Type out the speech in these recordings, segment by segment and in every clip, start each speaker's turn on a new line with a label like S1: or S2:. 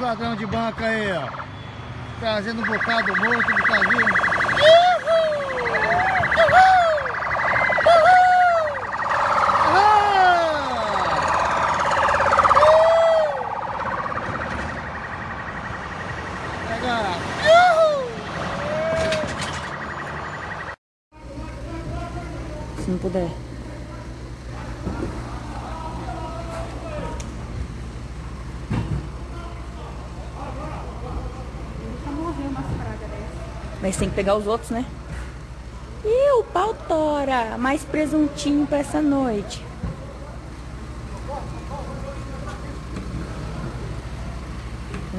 S1: Os de banca aí, ó. Trazendo um bocado morto do caminho.
S2: Se não puder. Mas tem que pegar os outros, né? E o pau tora, mais presuntinho pra essa noite.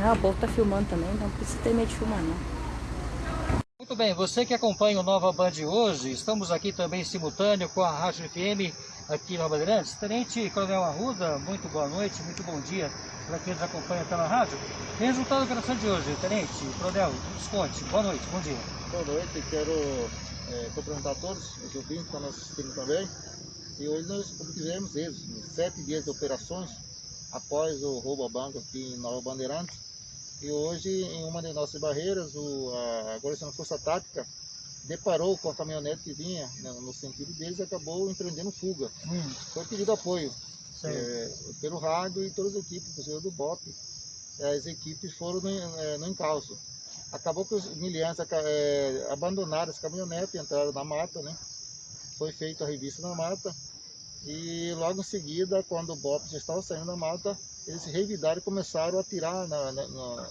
S2: Ah, o povo tá filmando também, então não precisa ter medo de filmar, não.
S3: Muito bem, você que acompanha o Nova Band hoje, estamos aqui também simultâneo com a Rádio FM aqui no Bandeirantes. Tenente Coronel Arruda, muito boa noite, muito bom dia para quem nos acompanha pela rádio. Resultado da operação de hoje, Tenente Coronel, desconte, boa noite, bom dia.
S1: Boa noite, quero é, cumprimentar todos os ouvintes que estão nos assistindo também. E hoje nós obtivemos êxito, sete dias de operações após o roubo a banco aqui em Nova Bandeirantes e hoje, em uma de nossas barreiras, o, a Guarnição Força Tática deparou com a caminhonete que vinha né, no sentido deles e acabou empreendendo fuga. Hum. Foi pedido apoio é, pelo rádio e todas as equipes, inclusive do BOP. As equipes foram no, é, no encalço. Acabou que os miliantes é, abandonaram essa caminhonete e entraram na mata, né? Foi feita a revista na mata. E logo em seguida, quando o BOP já estava saindo da mata, eles revidaram e começaram a atirar na, na, na,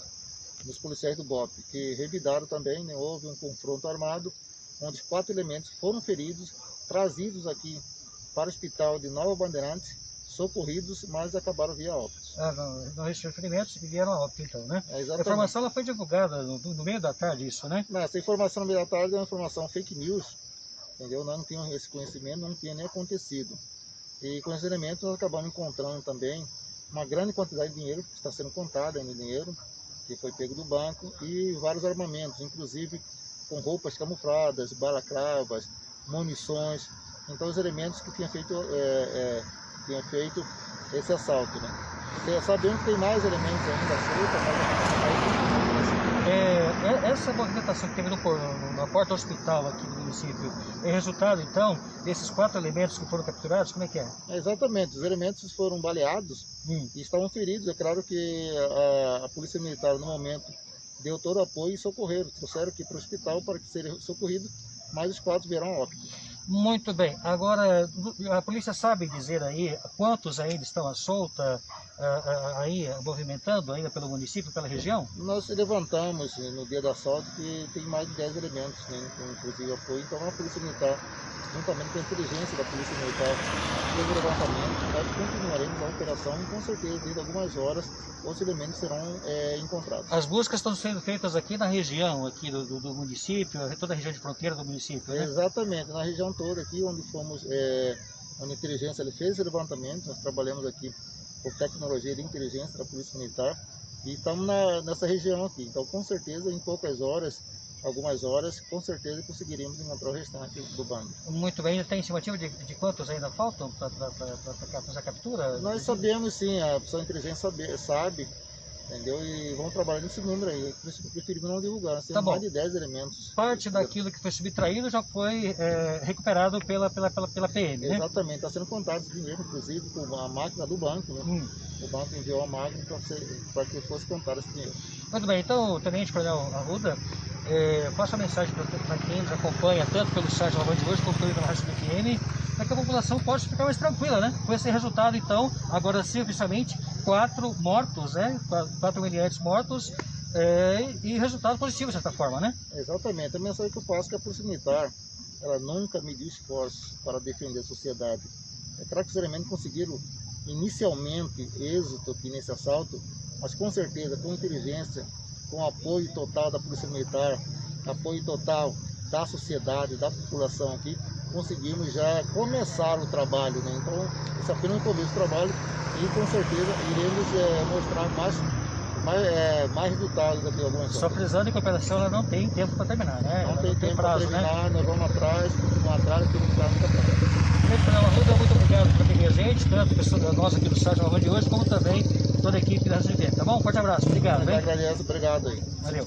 S1: nos policiais do BOP, que revidaram também, né, houve um confronto armado, onde quatro elementos foram feridos, trazidos aqui para o hospital de Nova Bandeirantes, socorridos, mas acabaram via óbito.
S3: Ah, não, não resistiu ferimentos vieram a óbito então, né?
S1: É,
S3: a informação ela foi divulgada no, no, meio da tarde, isso, né?
S1: Não, essa informação no meio da tarde é uma informação fake news, entendeu? Nós não tínhamos esse conhecimento, não tinha nem acontecido. E com esses elementos nós acabamos encontrando também uma grande quantidade de dinheiro que está sendo contado ainda dinheiro que foi pego do banco e vários armamentos, inclusive com roupas camufladas, balaclavas, munições, então os elementos que tinham feito, é, é, feito esse assalto. Né? E sabemos que tem mais elementos ainda soltos, mas
S3: é, é, essa movimentação que teve no, na porta do hospital aqui no município é resultado, então, desses quatro elementos que foram capturados? Como é que é?
S1: é exatamente, os elementos foram baleados hum. e estavam feridos. É claro que a, a, Polícia Militar, no momento, deu todo apoio e socorreram, trouxeram aqui para o hospital para que serem socorridos, mas os quatro vieram a óbito.
S3: Muito bem. Agora, a polícia sabe dizer aí quantos ainda estão à solta, aí movimentando ainda pelo município, pela região?
S1: Nós levantamos no dia do assalto que tem mais de 10 elementos, né, inclusive apoio. Então a Polícia Militar, juntamente com a inteligência da Polícia Militar, fez o levantamento. Nós continuaremos a operação e com certeza, dentro de algumas horas, outros elementos serão é, encontrados.
S3: As buscas estão sendo feitas aqui na região aqui do, do, do município, toda a região de fronteira do município, né?
S1: Exatamente, na região toda aqui, onde fomos, é, onde a inteligência ele fez esse levantamento, nós trabalhamos aqui com tecnologia de inteligência da Polícia Militar e estamos na, nessa região aqui. Então, com certeza, em poucas horas, algumas horas, com certeza conseguiríamos encontrar o restante do bando.
S3: Muito bem, tem estimativa de, de quantos ainda faltam para fazer a captura?
S1: Nós sabemos sim, a pessoa inteligência sabe, sabe Entendeu? E vamos trabalhar nesse número aí. Preferimos não divulgar. Nós temos tá mais de 10 elementos.
S3: Parte daquilo que foi subtraído já foi é, recuperado pela, pela, pela, pela PM,
S1: né? Exatamente. Está sendo contado esse dinheiro, inclusive, com a máquina do banco. Né? Hum. O banco enviou a máquina para que fosse contado esse dinheiro.
S3: Muito bem. Então, Tenente Coronel Arruda, é, a mensagem para quem nos acompanha, tanto pelo site da de hoje, quanto pela Rádio FM, para que a população possa ficar mais tranquila, né? Com esse resultado, então, agora sim, oficialmente, quatro mortos, né? Quatro miliantes mortos é, e resultado positivo, de certa forma, né?
S1: Exatamente. A mensagem que eu passo é que a Polícia Militar, ela nunca mediu esforços para defender a sociedade. É claro que elementos conseguiram inicialmente êxito aqui nesse assalto, mas com certeza, com inteligência, com apoio total da Polícia Militar, apoio total da sociedade, da população aqui, conseguimos já começar o trabalho. Né? Então, é apenas o começo do trabalho e com certeza iremos é, mostrar mais, mais, é, mais resultados daqui a algumas
S3: Só frisando que a operação ela não tem tempo para terminar, né?
S1: Não, tem, tempo para terminar, né? nós vamos atrás, continuamos atrás, temos que muita
S3: frente. Muito obrigado por ter a gente, tanto a pessoa nossa aqui do site de hoje, como também toda a equipe da SGP, tá bom? Forte abraço, obrigado.
S1: Eu
S3: Hein?
S1: obrigado aí.
S3: Valeu.